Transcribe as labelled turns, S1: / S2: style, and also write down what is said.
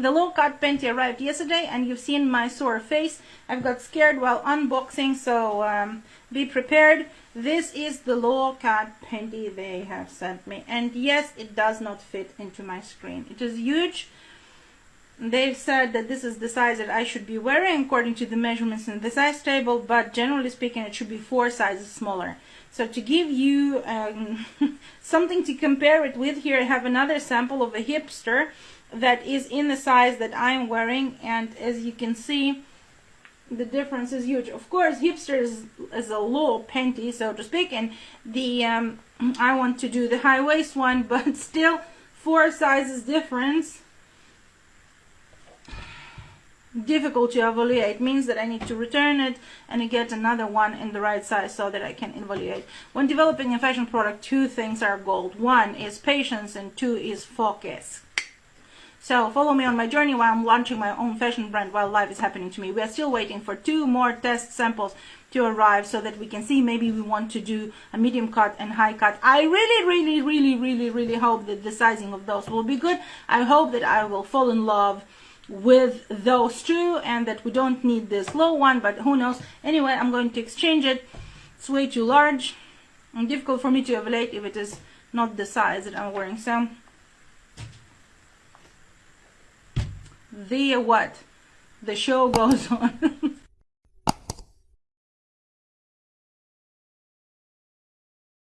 S1: The low cut panty arrived yesterday and you've seen my sore face. I've got scared while unboxing so um, be prepared. This is the low cut panty they have sent me and yes it does not fit into my screen. It is huge. They've said that this is the size that I should be wearing according to the measurements in the size table but generally speaking it should be four sizes smaller. So to give you um, something to compare it with here I have another sample of a hipster that is in the size that I'm wearing and as you can see the difference is huge of course hipster is, a low panty so to speak and the um, I want to do the high waist one but still four sizes difference difficult to evaluate means that I need to return it and get another one in the right size so that I can evaluate. When developing a fashion product, two things are gold. One is patience and two is focus. So follow me on my journey while I'm launching my own fashion brand while life is happening to me. We are still waiting for two more test samples to arrive so that we can see maybe we want to do a medium cut and high cut. I really, really, really, really, really hope that the sizing of those will be good. I hope that I will fall in love with those two and that we don't need this low one, but who knows. Anyway, I'm going to exchange it. It's way too large and difficult for me to evaluate if it is not the size that I'm wearing. So the what? The show goes on.